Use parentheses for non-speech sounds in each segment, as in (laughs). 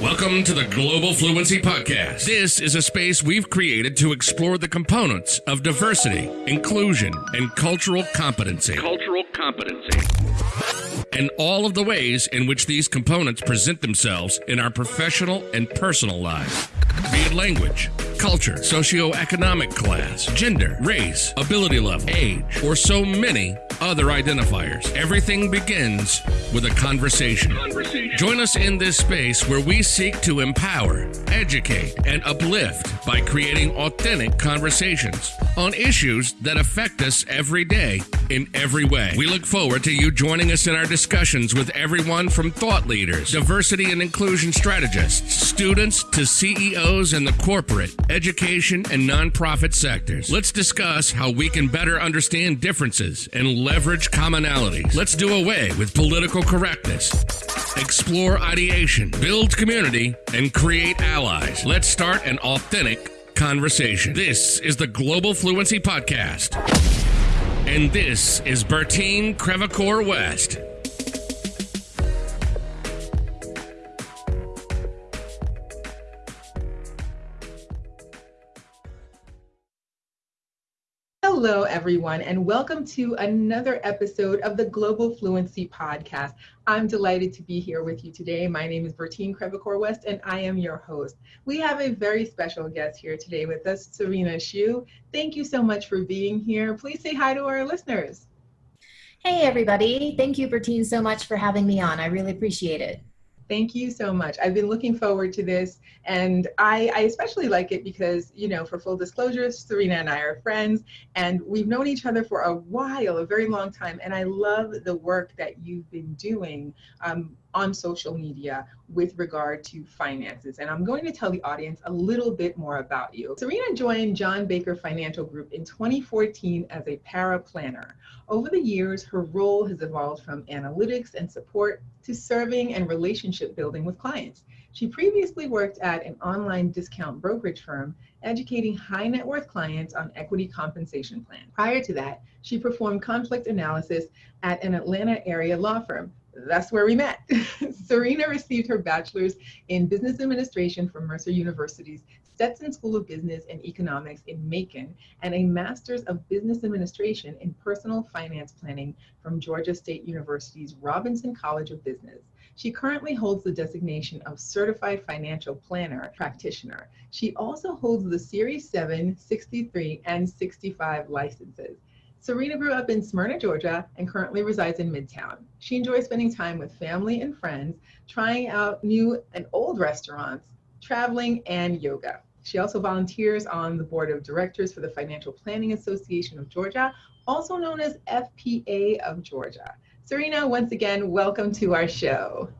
Welcome to the Global Fluency Podcast. This is a space we've created to explore the components of diversity, inclusion, and cultural competency. Cultural competency. And all of the ways in which these components present themselves in our professional and personal lives. Be it language, culture, socioeconomic class, gender, race, ability level, age, or so many other identifiers. Everything begins with a conversation. Conversation. Join us in this space where we seek to empower, educate, and uplift by creating authentic conversations on issues that affect us every day in every way. We look forward to you joining us in our discussions with everyone from thought leaders, diversity and inclusion strategists, students to CEOs in the corporate, education, and nonprofit sectors. Let's discuss how we can better understand differences and leverage commonalities. Let's do away with political correctness. Explore ideation, build community, and create allies. Let's start an authentic conversation. This is the Global Fluency Podcast. And this is Bertine Crevacore West. Hello, everyone, and welcome to another episode of the Global Fluency Podcast. I'm delighted to be here with you today. My name is Bertine Crevacore West, and I am your host. We have a very special guest here today with us, Serena Shu. Thank you so much for being here. Please say hi to our listeners. Hey, everybody. Thank you, Bertine, so much for having me on. I really appreciate it. Thank you so much. I've been looking forward to this, and I, I, especially like it because, you know, for full disclosure, Serena and I are friends, and we've known each other for a while, a very long time, and I love the work that you've been doing um, on social media with regard to finances. And I'm going to tell the audience a little bit more about you. Serena joined John Baker Financial Group in 2014 as a para planner. Over the years, her role has evolved from analytics and support to serving and relationship building with clients. She previously worked at an online discount brokerage firm, educating high net worth clients on equity compensation plans. Prior to that, she performed conflict analysis at an Atlanta area law firm. That's where we met. (laughs) Serena received her bachelor's in business administration from Mercer University's Stetson School of Business and Economics in Macon, and a Master's of Business Administration in Personal Finance Planning from Georgia State University's Robinson College of Business. She currently holds the designation of Certified Financial Planner Practitioner. She also holds the Series 7, 63, and 65 licenses. Serena grew up in Smyrna, Georgia, and currently resides in Midtown. She enjoys spending time with family and friends, trying out new and old restaurants, traveling, and yoga. She also volunteers on the board of directors for the Financial Planning Association of Georgia, also known as FPA of Georgia. Serena, once again, welcome to our show.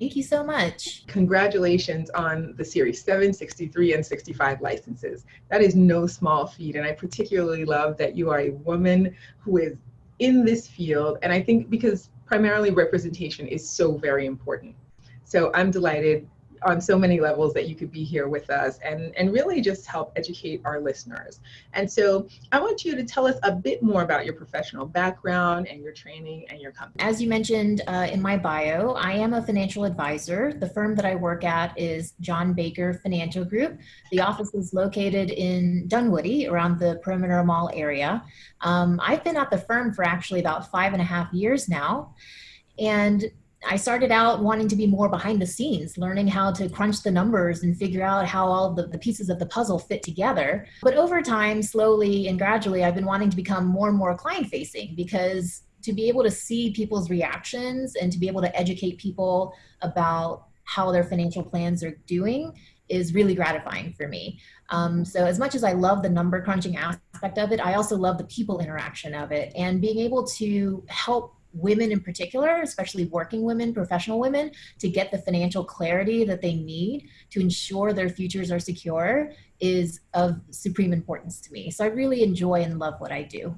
Thank you so much. Congratulations on the Series 7, 63, and 65 licenses. That is no small feat, and I particularly love that you are a woman who is in this field, and I think because primarily representation is so very important. So I'm delighted on so many levels that you could be here with us and, and really just help educate our listeners. And so I want you to tell us a bit more about your professional background and your training and your company. As you mentioned uh, in my bio, I am a financial advisor. The firm that I work at is John Baker Financial Group. The office is located in Dunwoody around the Perimeter Mall area. Um, I've been at the firm for actually about five and a half years now. And I started out wanting to be more behind the scenes, learning how to crunch the numbers and figure out how all the, the pieces of the puzzle fit together. But over time, slowly and gradually, I've been wanting to become more and more client facing because to be able to see people's reactions and to be able to educate people about how their financial plans are doing is really gratifying for me. Um, so as much as I love the number crunching aspect of it, I also love the people interaction of it and being able to help women in particular, especially working women, professional women, to get the financial clarity that they need to ensure their futures are secure is of supreme importance to me. So I really enjoy and love what I do.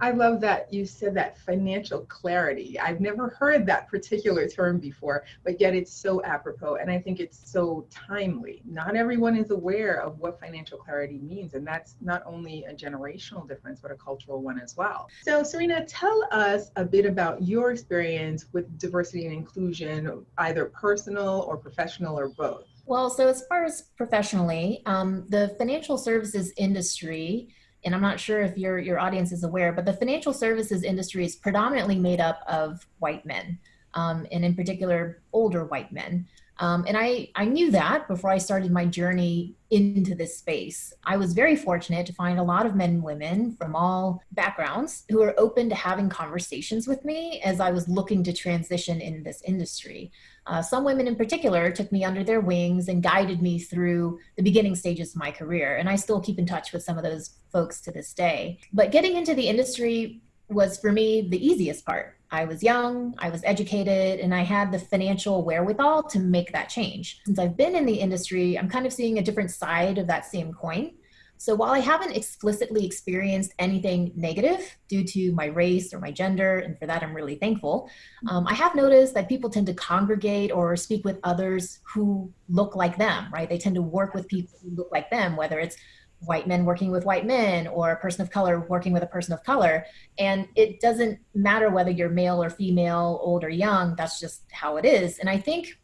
I love that you said that financial clarity. I've never heard that particular term before, but yet it's so apropos. And I think it's so timely. Not everyone is aware of what financial clarity means. And that's not only a generational difference, but a cultural one as well. So, Serena, tell us a bit about your experience with diversity and inclusion, either personal or professional or both. Well, so as far as professionally, um, the financial services industry and I'm not sure if your your audience is aware, but the financial services industry is predominantly made up of white men, um, and in particular, older white men. Um, and I, I knew that before I started my journey into this space. I was very fortunate to find a lot of men and women from all backgrounds who are open to having conversations with me as I was looking to transition in this industry. Uh, some women in particular took me under their wings and guided me through the beginning stages of my career. And I still keep in touch with some of those folks to this day. But getting into the industry was for me the easiest part. I was young, I was educated, and I had the financial wherewithal to make that change. Since I've been in the industry, I'm kind of seeing a different side of that same coin. So while I haven't explicitly experienced anything negative due to my race or my gender, and for that I'm really thankful, um, I have noticed that people tend to congregate or speak with others who look like them, right? They tend to work with people who look like them, whether it's white men working with white men or a person of color working with a person of color. And it doesn't matter whether you're male or female, old or young, that's just how it is. And I think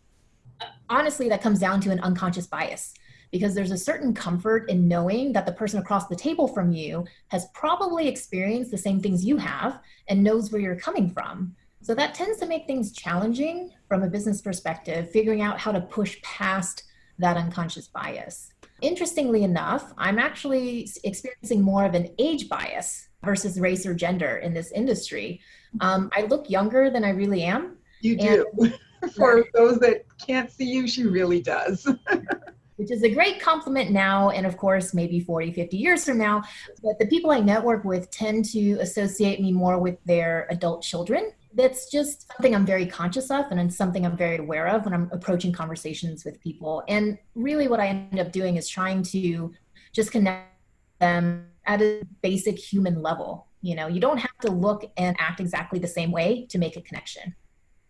honestly, that comes down to an unconscious bias because there's a certain comfort in knowing that the person across the table from you has probably experienced the same things you have and knows where you're coming from. So that tends to make things challenging from a business perspective, figuring out how to push past that unconscious bias. Interestingly enough, I'm actually experiencing more of an age bias versus race or gender in this industry. Um, I look younger than I really am. You do. (laughs) For those that can't see you, she really does. (laughs) which is a great compliment now and of course maybe 40 50 years from now but the people i network with tend to associate me more with their adult children. That's just something i'm very conscious of and it's something i'm very aware of when i'm approaching conversations with people. And really what i end up doing is trying to just connect them at a basic human level. You know you don't have to look and act exactly the same way to make a connection.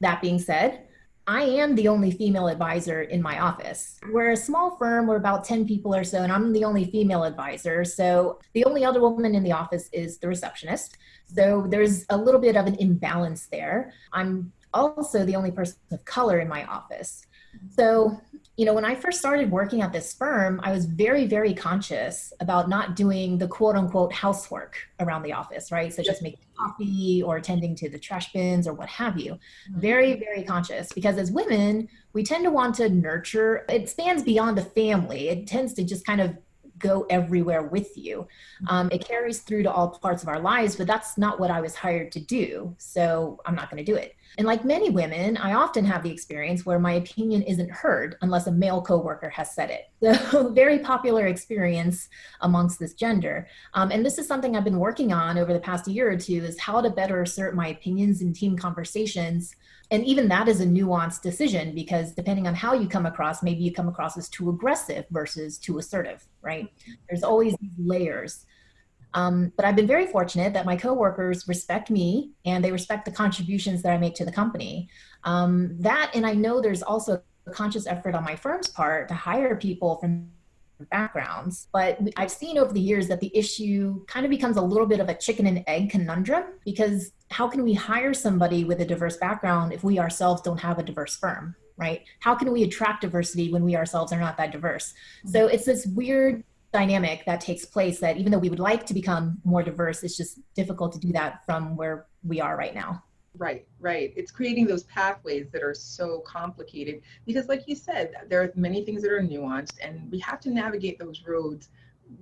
That being said I am the only female advisor in my office. We're a small firm, we're about 10 people or so, and I'm the only female advisor. So the only other woman in the office is the receptionist. So there's a little bit of an imbalance there. I'm also the only person of color in my office. So you know, when I first started working at this firm, I was very, very conscious about not doing the quote unquote housework around the office, right? Such just making coffee or attending to the trash bins or what have you. Mm-hmm. Very, very conscious because as women, we tend to want to nurture, it spans beyond the family. It tends to just kind of go everywhere with you. Um, it carries through to all parts of our lives, but that's not what I was hired to do. So I'm not going to do it. And like many women, I often have the experience where my opinion isn't heard unless a male coworker has said it. (laughs) So very popular experience amongst this gender. Um, and this is something I've been working on over the past year or two is how to better assert my opinions in team conversations and even that is a nuanced decision because depending on how you come across maybe you come across as too aggressive versus too assertive right? There's always layers. Um, but i've been very fortunate that my coworkers respect me and they respect the contributions that i make to the company. Um, that and i know there's also a conscious effort on my firm's part to hire people from backgrounds. But I've seen over the years that the issue kind of becomes a little bit of a chicken and egg conundrum because how can we hire somebody with a diverse background if we ourselves don't have a diverse firm, right? How can we attract diversity when we ourselves are not that diverse? So mm-hmm. it's this weird dynamic that takes place that even though we would like to become more diverse, it's just difficult to do that from where we are right now. Right, right. It's creating those pathways that are so complicated because, like you said, there are many things that are nuanced, and we have to navigate those roads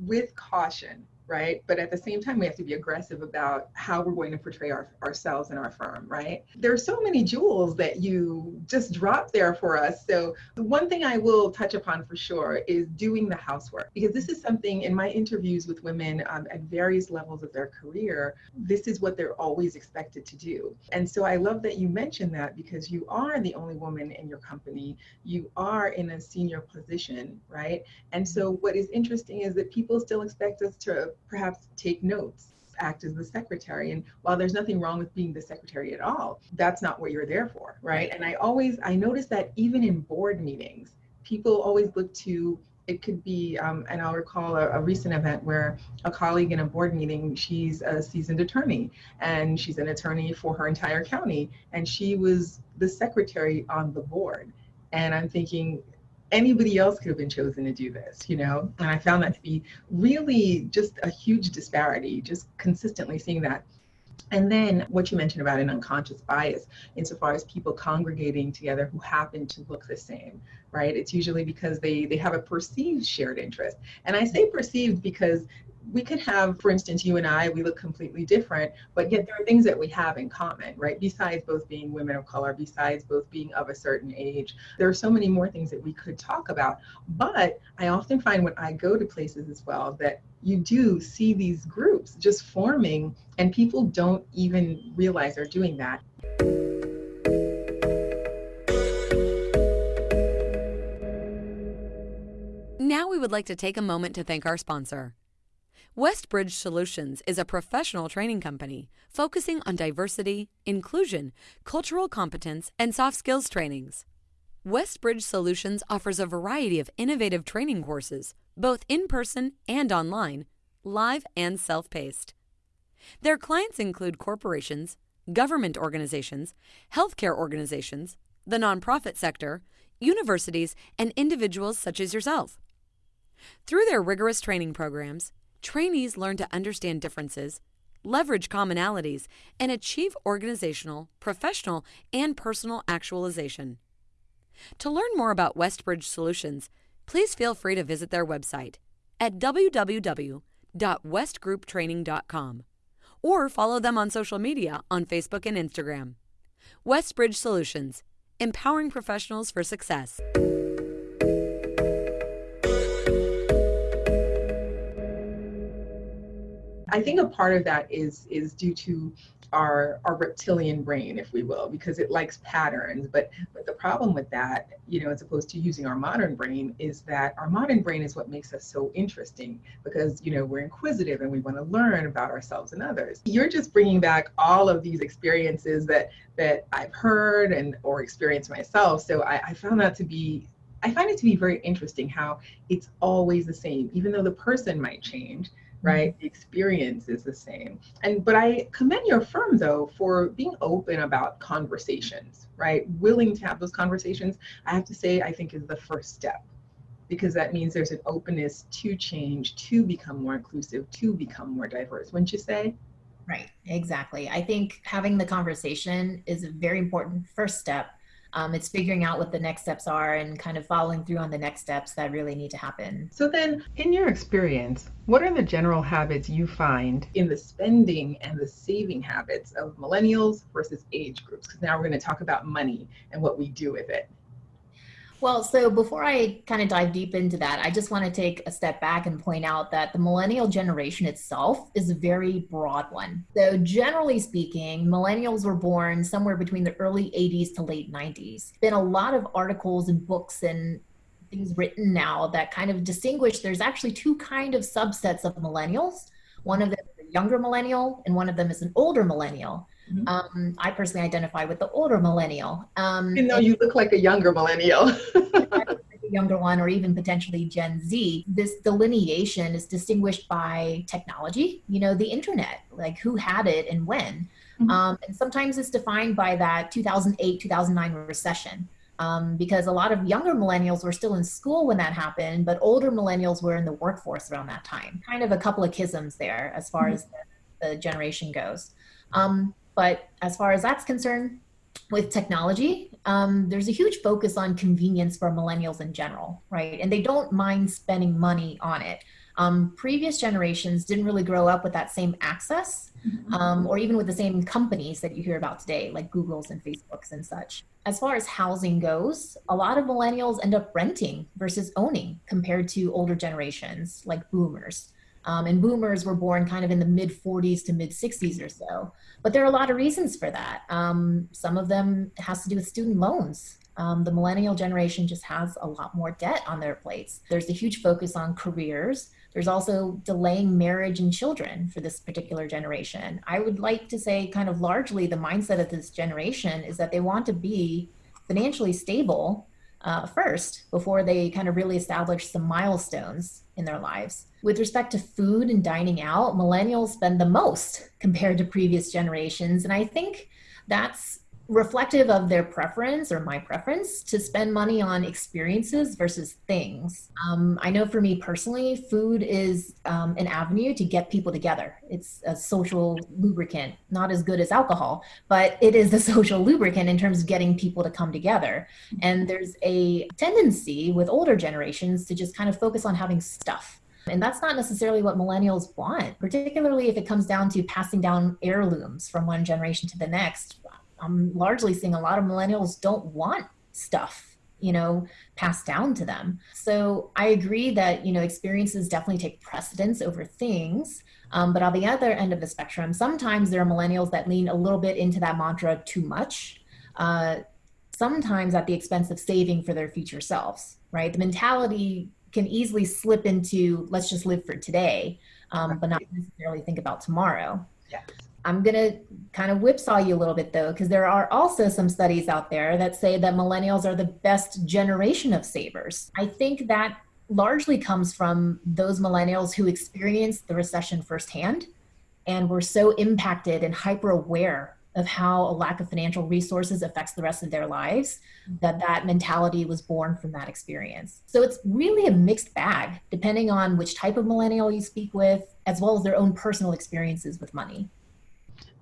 with caution right? But at the same time, we have to be aggressive about how we're going to portray our, ourselves and our firm, right? There are so many jewels that you just dropped there for us. So, the one thing I will touch upon for sure is doing the housework, because this is something in my interviews with women um, at various levels of their career, this is what they're always expected to do. And so, I love that you mentioned that because you are the only woman in your company, you are in a senior position, right? And so, what is interesting is that people still expect us to perhaps take notes act as the secretary. And while there's nothing wrong with being the secretary at all, that's not what you're there for, right? And I always, I notice that even in board meetings, people always look to it could be, um, and I'll recall a, a, recent event where a colleague in a board meeting, she's a seasoned attorney and she's an attorney for her entire county, and she was the secretary on the board. And I'm thinking, anybody else could have been chosen to do this, you know? And I found that to be really just a huge disparity, just consistently seeing that. And then what you mentioned about an unconscious bias, insofar as people congregating together who happen to look the same, right? It's usually because they they have a perceived shared interest. And I say perceived because we could have, for instance, you and I, we look completely different, but yet there are things that we have in common, right? Besides both being women of color, besides both being of a certain age, there are so many more things that we could talk about. But I often find when I go to places as well that you do see these groups just forming, and people don't even realize they're doing that. Now we would like to take a moment to thank our sponsor. Westbridge Solutions is a professional training company focusing on diversity, inclusion, cultural competence, and soft skills trainings. Westbridge Solutions offers a variety of innovative training courses, both in person and online, live and self paced. Their clients include corporations, government organizations, healthcare organizations, the nonprofit sector, universities, and individuals such as yourself. Through their rigorous training programs, trainees learn to understand differences, leverage commonalities, and achieve organizational, professional, and personal actualization. To learn more about Westbridge Solutions, please feel free to visit their website at www.westgrouptraining.com or follow them on social media on Facebook and Instagram. Westbridge Solutions, empowering professionals for success. I think a part of that is is due to our our reptilian brain, if we will, because it likes patterns. But but the problem with that, you know, as opposed to using our modern brain, is that our modern brain is what makes us so interesting because you know we're inquisitive and we want to learn about ourselves and others. You're just bringing back all of these experiences that that I've heard and or experienced myself. So I, I found that to be I find it to be very interesting how it's always the same, even though the person might change right? Mm-hmm. The experience is the same. And but i commend your firm though for being open about conversations right? Willing to have those conversations i have to say i think is the first step. Because that means there's an openness to change to become more inclusive to become more diverse wouldn't you say? Right exactly. I think having the conversation is a very important first step um, it's figuring out what the next steps are and kind of following through on the next steps that really need to happen. So, then, in your experience, what are the general habits you find in the spending and the saving habits of millennials versus age groups? Because now we're going to talk about money and what we do with it. Well, so before I kind of dive deep into that, I just want to take a step back and point out that the millennial generation itself is a very broad one. So, generally speaking, millennials were born somewhere between the early 80s to late 90s. Been a lot of articles and books and things written now that kind of distinguish there's actually two kind of subsets of millennials. One of them is a younger millennial, and one of them is an older millennial. Mm-hmm. Um, I personally identify with the older millennial. Um, Even though you look like a younger millennial. (laughs) younger one or even potentially Gen Z, this delineation is distinguished by technology, you know, the internet, like who had it and when. Mm-hmm. Um, and sometimes it's defined by that 2008 2009 recession. Um, because a lot of younger millennials were still in school when that happened, but older millennials were in the workforce around that time. Kind of a couple of schisms there as far mm-hmm. as the, the, generation goes. Um, but as far as that's concerned, with technology, um, there's a huge focus on convenience for millennials in general, right? And they don't mind spending money on it. Um, previous generations didn't really grow up with that same access mm-hmm. um, or even with the same companies that you hear about today, like Google's and Facebook's and such. As far as housing goes, a lot of millennials end up renting versus owning compared to older generations like boomers. Um, and boomers were born kind of in the mid 40s to mid 60s or so. But there are a lot of reasons for that. Um, some of them has to do with student loans. um, the millennial generation just has a lot more debt on their plates. There's a huge focus on careers. There's also delaying marriage and children for this particular generation. I would like to say, kind of largely, the mindset of this generation is that they want to be financially stable uh, first before they kind of really establish some milestones in their lives. With respect to food and dining out, millennials spend the most compared to previous generations. And I think that's reflective of their preference or my preference to spend money on experiences versus things. Um, I know for me personally, food is um, an avenue to get people together. It's a social lubricant, not as good as alcohol, but it is the (laughs) social lubricant in terms of getting people to come together. And there's a tendency with older generations to just kind of focus on having stuff. And that's not necessarily what millennials want, particularly if it comes down to passing down heirlooms from one generation to the next. I'm largely seeing a lot of millennials don't want stuff you know passed down to them. So i agree that you know experiences definitely take precedence over things um, but on the other end of the spectrum sometimes there are millennials that lean a little bit into that mantra too much uh, sometimes at the expense of saving for their future selves right? The mentality can easily slip into let's just live for today um, but not necessarily think about tomorrow. Yes I'm going to kind of whipsaw you a little bit though, because there are also some studies out there that say that millennials are the best generation of savers. I think that largely comes from those millennials who experienced the recession firsthand and were so impacted and hyper aware of how a lack of financial resources affects the rest of their lives that that mentality was born from that experience so it's really a mixed bag depending on which type of millennial you speak with as well as their own personal experiences with money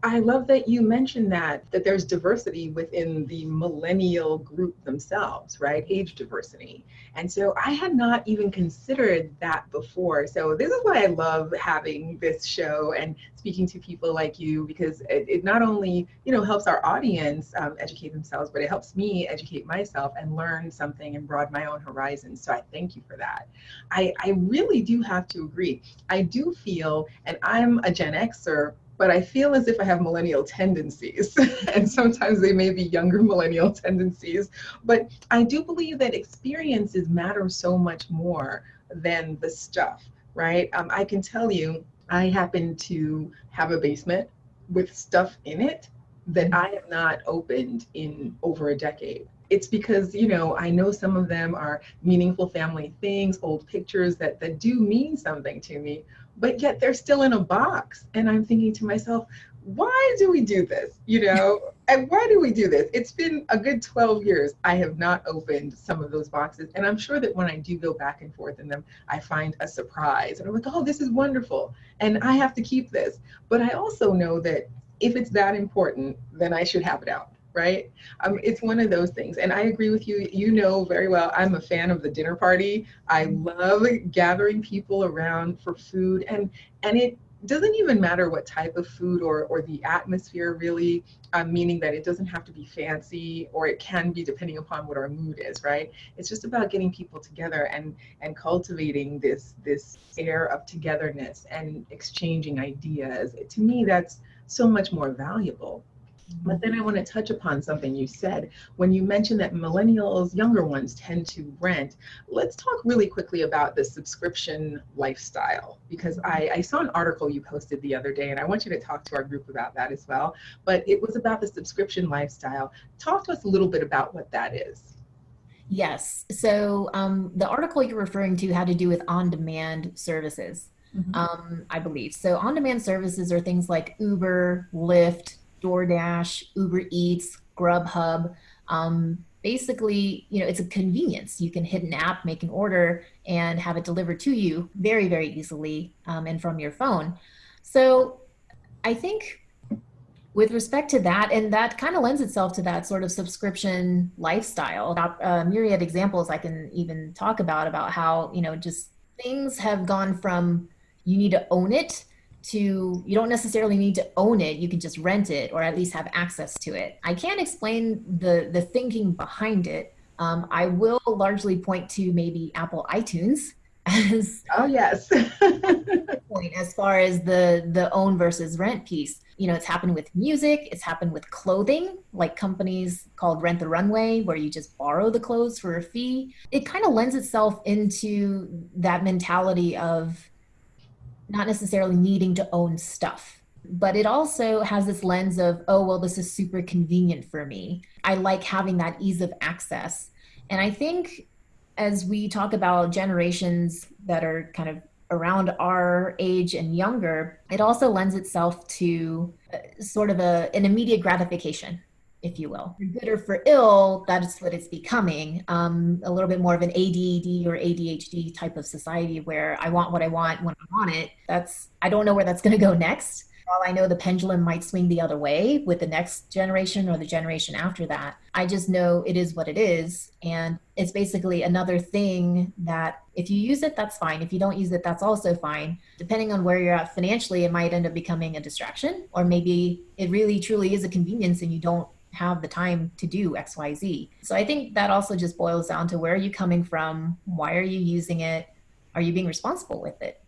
I love that you mentioned that that there's diversity within the millennial group themselves, right? Age diversity. And so I had not even considered that before. So this is why I love having this show and speaking to people like you because it, it not only, you know, helps our audience um, educate themselves, but it helps me educate myself and learn something and broaden my own horizons. So I thank you for that. I, I really do have to agree. I do feel, and I'm a Gen Xer but I feel as if I have millennial tendencies, (laughs) and sometimes they may be younger millennial tendencies. But I do believe that experiences matter so much more than the stuff, right? Um, I can tell you, I happen to have a basement with stuff in it that I have not opened in over a decade it's because you know i know some of them are meaningful family things old pictures that that do mean something to me but yet they're still in a box. And i'm thinking to myself why do we do this? You know and why do we do this? It's been a good 12 years. I have not opened some of those boxes. And i'm sure that when i do go back and forth in them i find a surprise. And i'm like oh this is wonderful. And i have to keep this. But i also know that if it's that important then i should have it out right? Um, it's one of those things. And I agree with you. You know very well, I'm a fan of the dinner party. I love gathering people around for food. And, and it doesn't even matter what type of food or, or the atmosphere really, um, meaning that it doesn't have to be fancy or it can be depending upon what our mood is, right? It's just about getting people together and, and cultivating this, this air of togetherness and exchanging ideas. To me, that's so much more valuable but then I want to touch upon something you said when you mentioned that millennials, younger ones, tend to rent. Let's talk really quickly about the subscription lifestyle because I, I, saw an article you posted the other day and I want you to talk to our group about that as well. But it was about the subscription lifestyle. Talk to us a little bit about what that is. Yes. So um, the article you're referring to had to do with on demand services. Mm-hmm. Um, I believe. So on demand services are things like Uber, Lyft, DoorDash, Uber Eats, Grubhub. Um, basically, you know, it's a convenience. You can hit an app, make an order, and have it delivered to you very, very easily um, and from your phone. So I think with respect to that, and that kind of lends itself to that sort of subscription lifestyle. Uh, myriad examples I can even talk about about how you know just things have gone from you need to own it to you don't necessarily need to own it you can just rent it or at least have access to it. I can't explain the the thinking behind it. Um, i will largely point to maybe apple itunes as oh yes. (laughs) point as far as the the own versus rent piece. You know it's happened with music it's happened with clothing like companies called rent the runway where you just borrow the clothes for a fee. It kind of lends itself into that mentality of not necessarily needing to own stuff but it also has this lens of oh well this is super convenient for me. I like having that ease of access. And i think as we talk about generations that are kind of around our age and younger, it also lends itself to uh, sort of a, an immediate gratification, if you will. For good or for ill, that's what it's becoming. Um, a little bit more of an ADD or ADHD type of society where I want what I want when I want it. That's I don't know where that's going to go next all I know the pendulum might swing the other way with the next generation or the generation after that. I just know it is what it is. And it's basically another thing that if you use it, that's fine. If you don't use it, that's also fine. Depending on where you're at financially, it might end up becoming a distraction, or maybe it really truly is a convenience and you don't have the time to do xyz so i think that also just boils down to where are you coming from? Why are you using it? Are you being responsible with it?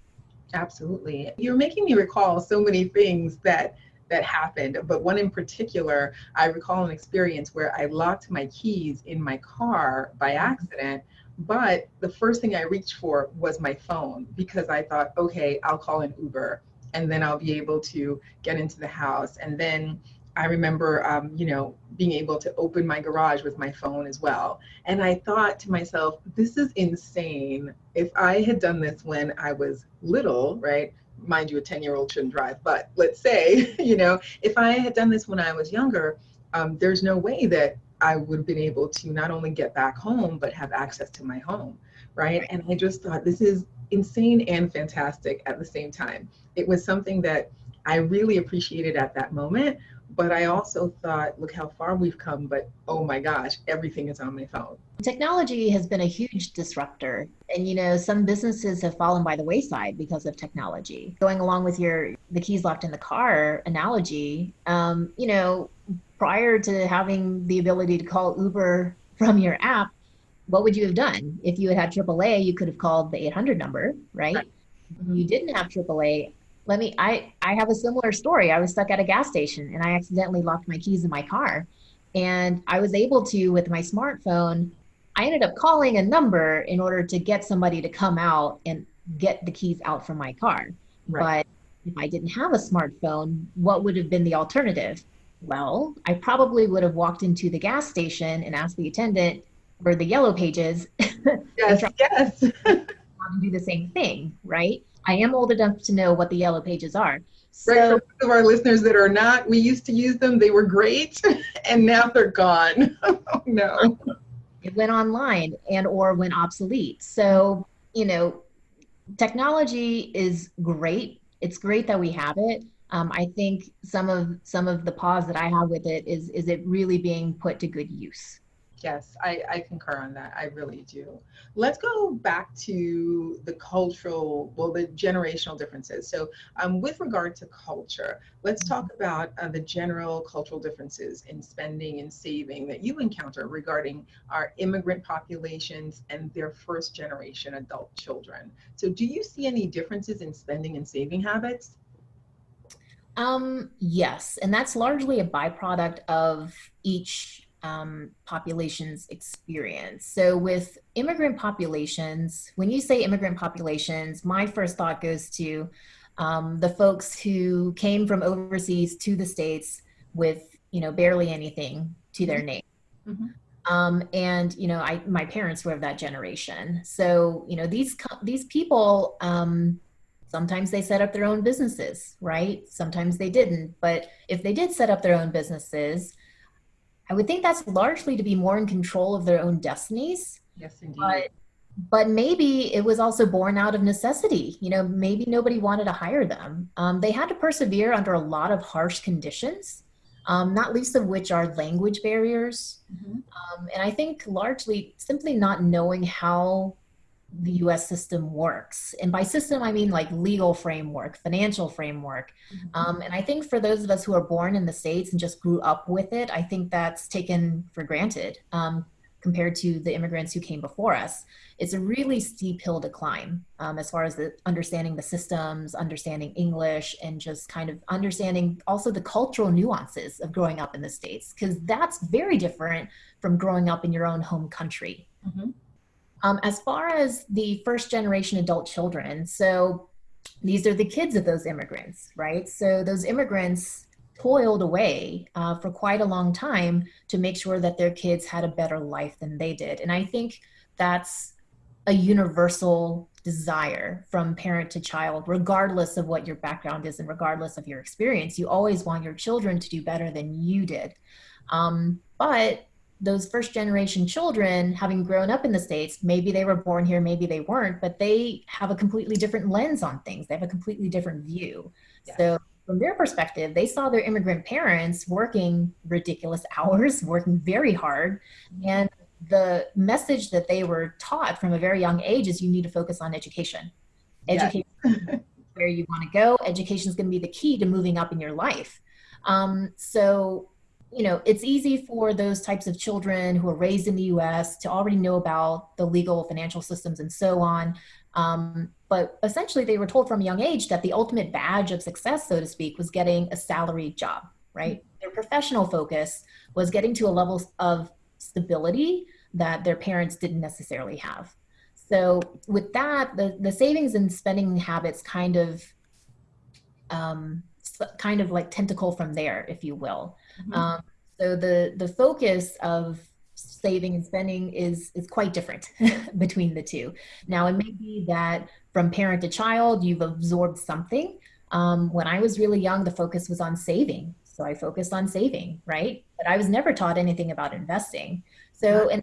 Absolutely. You're making me recall so many things that that happened, but one in particular, I recall an experience where I locked my keys in my car by mm-hmm. accident, but the first thing I reached for was my phone because I thought, okay, I'll call an Uber and then I'll be able to get into the house. And then I remember, um, you know, being able to open my garage with my phone as well. And I thought to myself, this is insane. If I had done this when I was little, right? Mind you, a 10 year old shouldn't drive, but let's say, (laughs) you know, if I had done this when I was younger, um, there's no way that I would have been able to not only get back home, but have access to my home, right? And I just thought this is insane and fantastic at the same time. It was something that I really appreciated at that moment but I also thought, look how far we've come, but oh my gosh, everything is on my phone. Technology has been a huge disruptor. And you know, some businesses have fallen by the wayside because of technology. Going along with your the keys locked in the car analogy, um, you know, prior to having the ability to call Uber from your app, what would you have done? If you had had AAA, you could have called the 800 number, right? right. You didn't have AAA let me i i have a similar story. I was stuck at a gas station and i accidentally locked my keys in my car. And i was able to with my smartphone i ended up calling a number in order to get somebody to come out and get the keys out from my car. Right. but if i didn't have a smartphone what would have been the alternative? Well i probably would have walked into the gas station and asked the attendant for the yellow pages. (laughs) Yes yes. to do the same thing right I am old enough to know what the yellow pages are. So, right, for of our listeners that are not, we used to use them. They were great, (laughs) and now they're gone. (laughs) oh, no. It went online and or went obsolete. So you know, technology is great. It's great that we have it. Um, I think some of some of the pause that I have with it is is it really being put to good use. Yes, I, I concur on that. I really do. Let's go back to the cultural, well, the generational differences. So, um, with regard to culture, let's talk mm-hmm. about uh, the general cultural differences in spending and saving that you encounter regarding our immigrant populations and their first generation adult children. So, do you see any differences in spending and saving habits? Um, yes, and that's largely a byproduct of each um, populations experience. So, with immigrant populations, when you say immigrant populations, my first thought goes to um, the folks who came from overseas to the states with you know barely anything to their name. Mm-hmm. Um, and you know, I my parents were of that generation. So you know, these these people. Um, sometimes they set up their own businesses, right? Sometimes they didn't. But if they did set up their own businesses, I would think that's largely to be more in control of their own destinies. Yes, indeed. But, but maybe it was also born out of necessity. You know, maybe nobody wanted to hire them. Um, they had to persevere under a lot of harsh conditions, um, not least of which are language barriers. Mm-hmm. Um, and I think largely simply not knowing how the US system works. And by system, I mean like legal framework, financial framework. Mm-hmm. Um, and I think for those of us who are born in the States and just grew up with it, I think that's taken for granted. Um, compared to the immigrants who came before us, it's a really steep hill to climb um, as far as the understanding the systems, understanding English, and just kind of understanding also the cultural nuances of growing up in the States, because that's very different from growing up in your own home country. Mm-hmm. Um, as far as the first generation adult children, so these are the kids of those immigrants, right? So those immigrants toiled away uh, for quite a long time to make sure that their kids had a better life than they did. And I think that's a universal desire from parent to child, regardless of what your background is and regardless of your experience. You always want your children to do better than you did. Um, but those first generation children, having grown up in the States, maybe they were born here, maybe they weren't, but they have a completely different lens on things. They have a completely different view. Yeah. So from their perspective, they saw their immigrant parents working ridiculous (laughs) hours, working very hard. And the message that they were taught from a very young age is you need to focus on education. Education yeah. (laughs) where you want to go. Education is going to be the key to moving up in your life. Um, so, you know, it's easy for those types of children who are raised in the US to already know about the legal financial systems and so on. Um, but essentially, they were told from a young age that the ultimate badge of success, so to speak, was getting a salaried job, right? Mm-hmm. Their professional focus was getting to a level of stability that their parents didn't necessarily have. So, with that, the, the savings and spending habits kind of um, kind of like tentacle from there, if you will. Mm-hmm. Um, so the the focus of saving and spending is is quite different (laughs) between the two. Now it may be that from parent to child you've absorbed something. Um, when I was really young, the focus was on saving, so I focused on saving, right? But I was never taught anything about investing. So and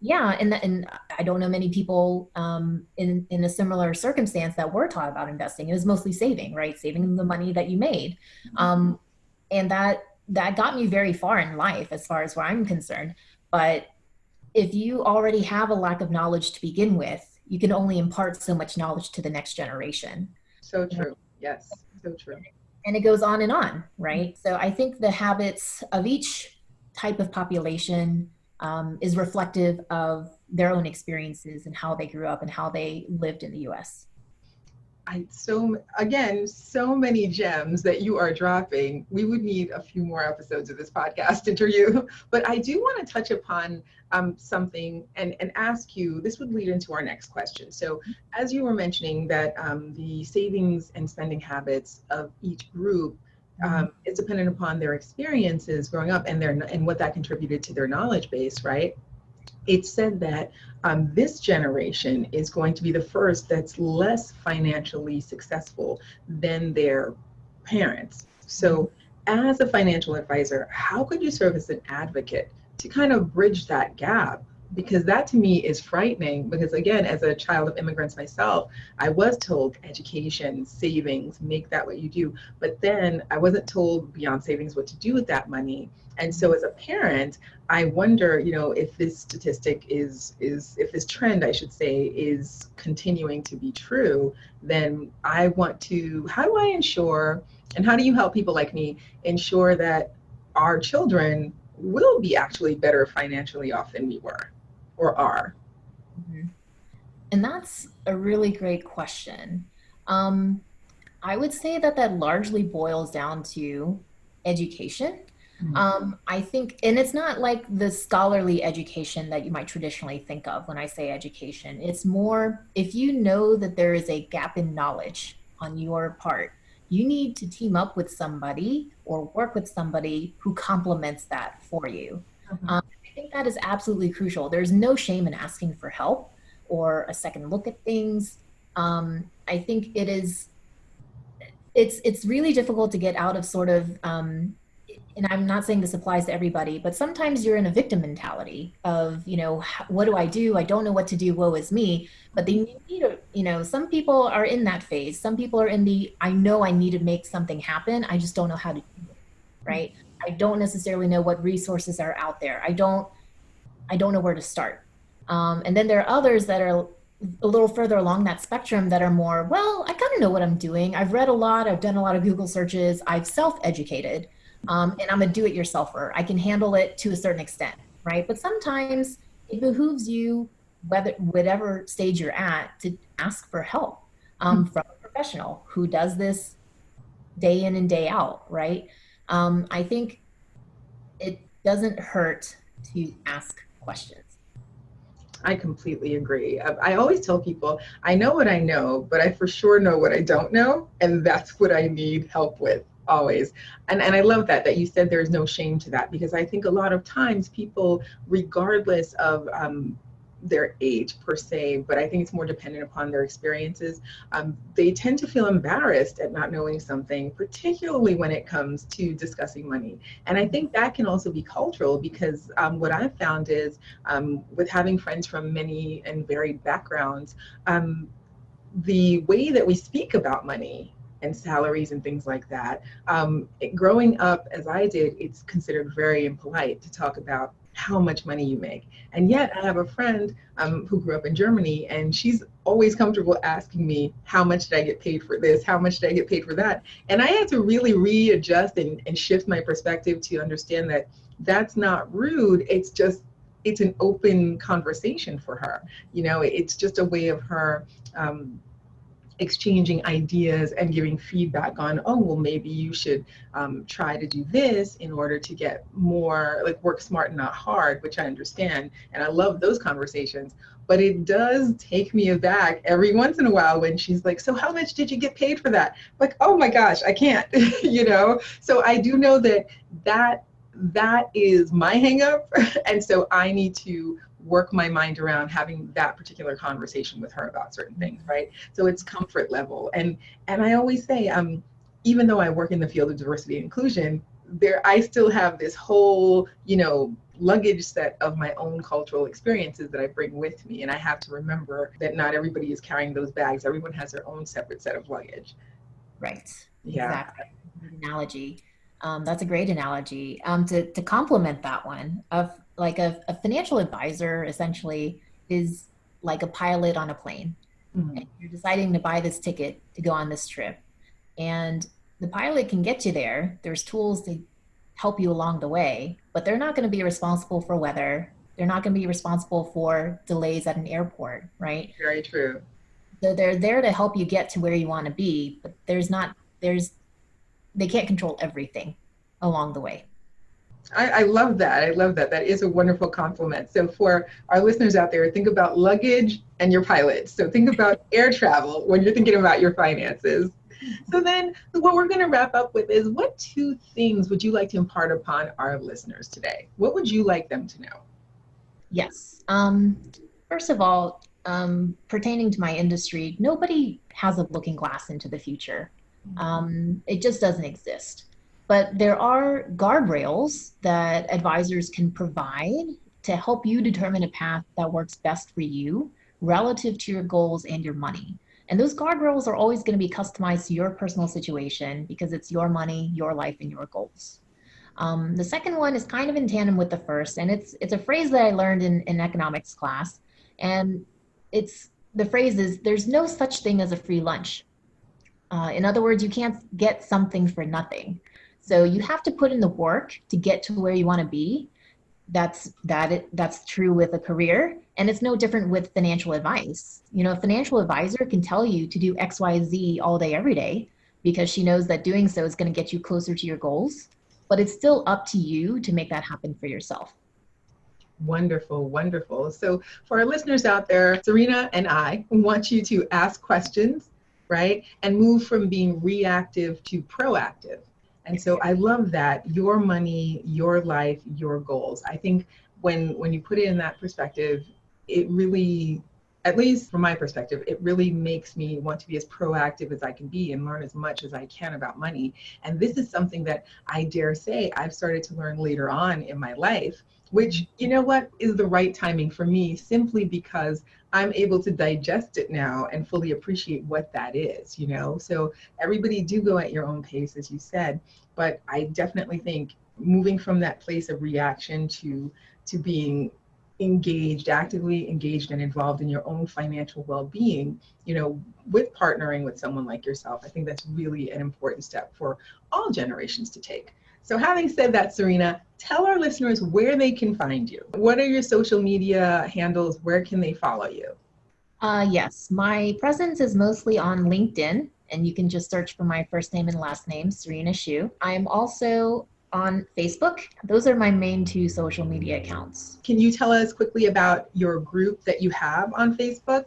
yeah, and and I don't know many people um, in in a similar circumstance that were taught about investing. It was mostly saving, right? Saving the money that you made, mm-hmm. um, and that that got me very far in life as far as where I'm concerned. But if you already have a lack of knowledge to begin with, you can only impart so much knowledge to the next generation. So true. Yes, so true. And it goes on and on, right? So I think the habits of each type of population um, is reflective of their own experiences and how they grew up and how they lived in the US. I so again so many gems that you are dropping. We would need a few more episodes of this podcast (laughs) interview, but I do want to touch upon um, something and and ask you. This would lead into our next question. So, as you were mentioning that um, the savings and spending habits of each group mm-hmm. um, is dependent upon their experiences growing up and their and what that contributed to their knowledge base, right? It said that um, this generation is going to be the first that's less financially successful than their parents. So, as a financial advisor, how could you serve as an advocate to kind of bridge that gap? Because that to me is frightening. Because again, as a child of immigrants myself, I was told education, savings, make that what you do. But then I wasn't told beyond savings what to do with that money. And so as a parent, I wonder, you know, if this statistic is is if this trend, I should say, is continuing to be true, then I want to how do I ensure and how do you help people like me ensure that our children will be actually better financially off than we were or are? Mm-hmm. And that's a really great question. Um, I would say that that largely boils down to education Mm-hmm. Um, I think, and it's not like the scholarly education that you might traditionally think of when I say education. It's more if you know that there is a gap in knowledge on your part, you need to team up with somebody or work with somebody who complements that for you. Mm-hmm. Um, think that is absolutely crucial. There's no shame in asking for help or a second look at things. Um, I think it is. It's it's really difficult to get out of sort of um, and I'm not saying this applies to everybody, but sometimes you're in a victim mentality of, you know, what do I do? I don't know what to do. Woe is me. But they need to, you know, some people are in that phase. Some people are in the, I know I need to make something happen. I just don't know how to do it. Right. I don't necessarily know what resources are out there. I don't, I don't know where to start. Um, and then there are others that are a little further along that spectrum that are more, well, I kind of know what I'm doing. I've read a lot. I've done a lot of Google searches. I've self educated um, and I'm a do-it-yourselfer. I can handle it to a certain extent. right? But sometimes it behooves you, whether whatever stage you're at, to ask for help um, mm-hmm. from a professional who does this day in and day out, right? Um, I think it doesn't hurt to ask questions. I completely agree. I, always tell people, I know what I know, but I for sure know what I don't know, and that's what I need help with always. And and I love that that you said there's no shame to that because I think a lot of times people, regardless of um, their age per se, but I think it's more dependent upon their experiences. Um, they tend to feel embarrassed at not knowing something, particularly when it comes to discussing money. And I think that can also be cultural because um, what I've found is um, with having friends from many and varied backgrounds, um, the way that we speak about money and salaries and things like that. Um, it, growing up as I did, it's considered very impolite to talk about how much money you make. And yet, I have a friend um, who grew up in Germany, and she's always comfortable asking me, How much did I get paid for this? How much did I get paid for that? And I had to really readjust and, and shift my perspective to understand that that's not rude. It's just it's an open conversation for her. You know, it's just a way of her um, exchanging ideas and giving feedback on, oh, well, maybe you should um, try to do this in order to get more, like work smart and not hard, which I understand. And I love those conversations. But it does take me aback every once in a while when she's like, so how much did you get paid for that? Like, oh my gosh, I can't, (laughs) you know? So I do know that that that is my hangup. (laughs) and so I need to work my mind around having that particular conversation with her about certain things, right? So it's comfort level. And and I always say, um, even though I work in the field of diversity and inclusion, there I still have this whole, you know, luggage set of my own cultural experiences that I bring with me. And I have to remember that not everybody is carrying those bags. Everyone has their own separate set of luggage. Right. Yeah. Exactly. Analogy. Um, that's a great analogy. Um, to, to complement that one, of like a, a financial advisor essentially is like a pilot on a plane. Mm-hmm. you're deciding to buy this ticket to go on this trip. And the pilot can get you there. There's tools to help you along the way, but they're not going to be responsible for weather. They're not going to be responsible for delays at an airport, right? Very true. So they're there to help you get to where you want to be, but there's not, there's, they can't control everything along the way. I, I, love that. I love that. That is a wonderful compliment. So for our listeners out there, think about luggage and your pilot. So think about (laughs) air travel when you're thinking about your finances. So then what we're going to wrap up with is what two things would you like to impart upon our listeners today? What would you like them to know? Yes. Um, first of all, um, pertaining to my industry, nobody has a looking glass into the future. Mm-hmm. Um, it just doesn't exist. But there are guardrails that advisors can provide to help you determine a path that works best for you relative to your goals and your money. And those guardrails are always going to be customized to your personal situation because it's your money, your life, and your goals. Um, the second one is kind of in tandem with the first, and it's it's a phrase that I learned in, in economics class, and it's the phrase is there's no such thing as a free lunch. Uh, in other words, you can't get something for nothing. So you have to put in the work to get to where you want to be. That's that it, that's true with a career and it's no different with financial advice. You know, a financial advisor can tell you to do XYZ all day every day because she knows that doing so is going to get you closer to your goals, but it's still up to you to make that happen for yourself. Wonderful, wonderful. So, for our listeners out there, Serena and I want you to ask questions, right? And move from being reactive to proactive. And so I love that your money, your life, your goals. I think when when you put it in that perspective, it really at least from my perspective, it really makes me want to be as proactive as I can be and learn as much as I can about money. And this is something that I dare say I've started to learn later on in my life, which, you know what, is the right timing for me simply because I'm able to digest it now and fully appreciate what that is, you know? So everybody do go at your own pace, as you said, but I definitely think moving from that place of reaction to to being engaged, actively engaged and involved in your own financial well-being, you know, with partnering with someone like yourself, I think that's really an important step for all generations to take. So, having said that, Serena, tell our listeners where they can find you. What are your social media handles? Where can they follow you? Uh, yes, my presence is mostly on LinkedIn, and you can just search for my first name and last name, Serena Shu. I am also on Facebook. Those are my main two social media accounts. Can you tell us quickly about your group that you have on Facebook?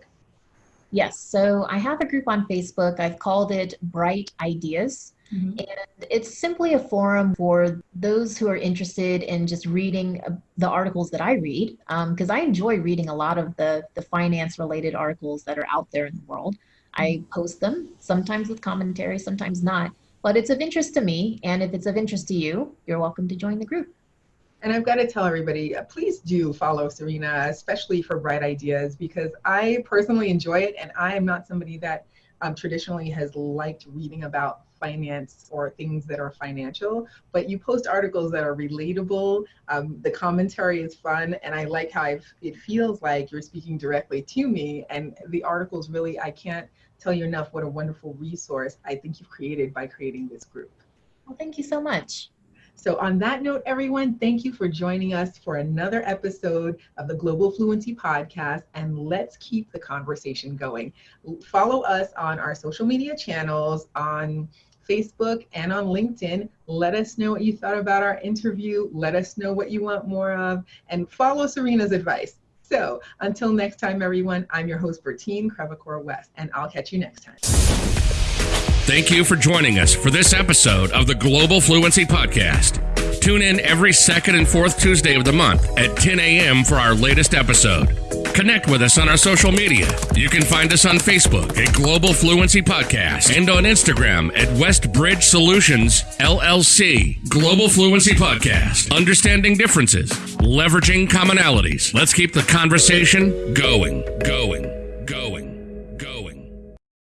Yes, so I have a group on Facebook. I've called it Bright Ideas. Mm-hmm. And it's simply a forum for those who are interested in just reading uh, the articles that I read, because um, I enjoy reading a lot of the, the finance related articles that are out there in the world. I post them, sometimes with commentary, sometimes not but it's of interest to me. And if it's of interest to you, you're welcome to join the group. And I've got to tell everybody, uh, please do follow Serena, especially for Bright Ideas, because I personally enjoy it. And I am not somebody that um, traditionally has liked reading about finance or things that are financial, but you post articles that are relatable. Um, the commentary is fun, and I like how I've, it feels like you're speaking directly to me. And the articles really, I can't tell you enough what a wonderful resource I think you've created by creating this group. Well, thank you so much. So, on that note, everyone, thank you for joining us for another episode of the Global Fluency Podcast, and let's keep the conversation going. Follow us on our social media channels on Facebook and on LinkedIn. Let us know what you thought about our interview. Let us know what you want more of, and follow Serena's advice. So until next time, everyone, I'm your host, Bertine Crevacore West, and I'll catch you next time. Thank you for joining us for this episode of the Global Fluency Podcast. Tune in every second and fourth Tuesday of the month at 10 a.m. for our latest episode. Connect with us on our social media. You can find us on Facebook at Global Fluency Podcast and on Instagram at Westbridge Solutions LLC. Global Fluency Podcast. Understanding differences, leveraging commonalities. Let's keep the conversation going, going.